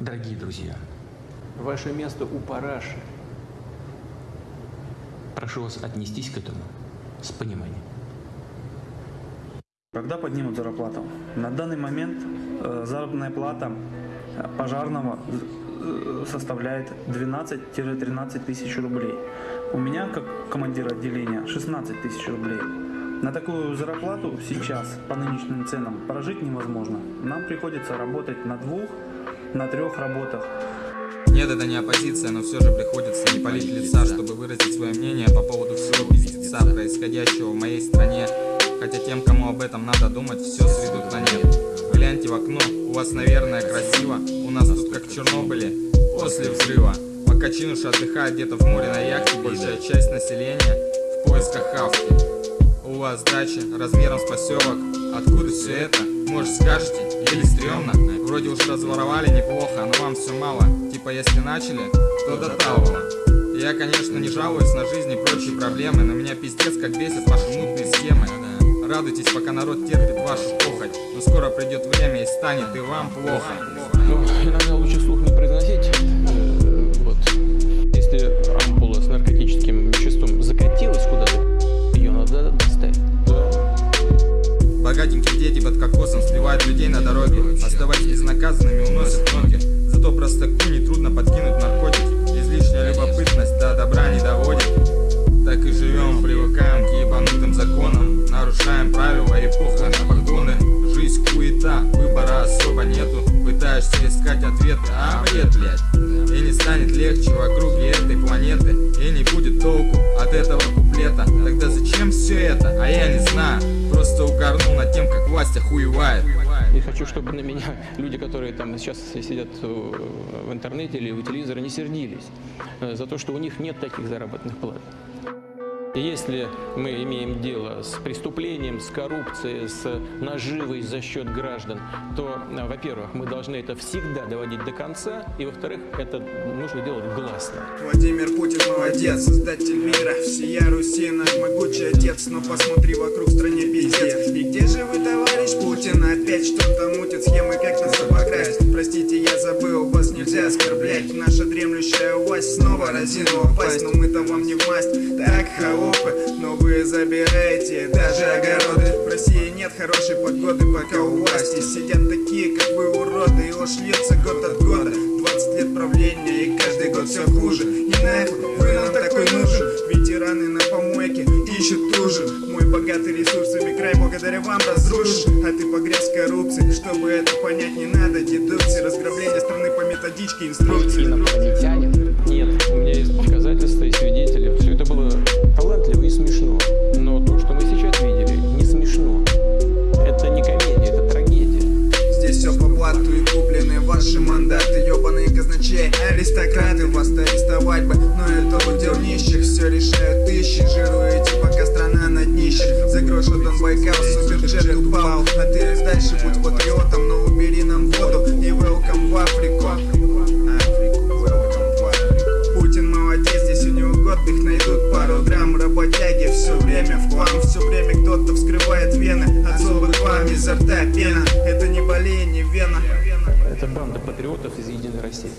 Дорогие друзья, Ваше место у параши. прошу вас отнестись к этому с пониманием. Когда поднимут зарплату? На данный момент э, заработная плата э, пожарного э, составляет 12-13 тысяч рублей. У меня, как командира отделения, 16 тысяч рублей. На такую зарплату сейчас, по нынешним ценам, прожить невозможно. Нам приходится работать на двух, на трех работах. Нет, это не оппозиция, но все же приходится не палить лица, чтобы выразить свое мнение по поводу всего пиздеца, происходящего в моей стране. Хотя тем, кому об этом надо думать, все сведут на нет. Гляньте в окно, у вас, наверное, красиво, у нас тут как в Чернобыле, после взрыва. Пока чинуши отдыхают где-то в море на яхте, большая часть населения в поисках хавки. У вас дача размером с поселок, откуда все это? Может скажете, или стрёмно? Вроде уж разворовали неплохо, но вам все мало. Типа если начали, то до талого. Я, конечно, не жалуюсь на жизнь и прочие проблемы, но меня пиздец как бесит ваши мутные схемы. Радуйтесь, пока народ терпит вашу похоть, но скоро придет время и станет и вам плохо. Иногда лучше слух Богатенькие дети под кокосом сбивают людей на дороге, оставаясь безнаказанными, уносят ноги. Зато простаку нетрудно подкинуть наркотики, излишняя любопытность до добра не доводит. Так и живем, привыкаем к ебанутым законам, нарушаем правила и похуй на погоны. Жизнь хуета, выбора особо нету, пытаешься искать ответы, а бред, блядь. И не станет легче в округе этой планеты, и не будет толку от этого все это? А я не знаю, просто угорнул над тем, как власть охуевает. И хочу, чтобы на меня люди, которые там сейчас сидят в интернете или у телевизора, не сердились за то, что у них нет таких заработных плат. Если мы имеем дело с преступлением, с коррупцией, с наживой за счет граждан, то, э, во-первых, мы должны это всегда доводить до конца, и, во-вторых, это нужно делать гласно. Владимир Путин молодец, создатель мира Всея Руси наш могучий отец Но посмотри вокруг стране пиздец И где же вы, товарищ Путин? Опять что-то мутит схемы, как нас снова разинула пасть Но мы-то вам не в масть Так, холопы, но вы забираете даже огороды. В России нет хорошей погоды, пока у власти Сидят такие, как вы, уроды И ложь льется год от года. 20 лет правления и каждый год все хуже. И нахуй вы нам такой нужен. Ветераны на помойке ищут ужин Мой богатый ресурсами край благодаря вам разрушен. А ты погряз в коррупции Чтобы это понять не надо. Дедукции Разграбление страны по методичке инструкции. Инопланетянин. Все решают тысячи, жируете, пока страна на днище. За грош отдан Байкал, суперджет упал. А ты дальше будь патриотом, но убери нам воду. И welcome в Африку. Путин молодец, здесь у него отдых Найдут пару драм, работяги Все время в хлам, все время кто-то вскрывает вены. От злобных вам изо рта пена. Это не болезнь, не вена. Это банда патриотов из Единой России.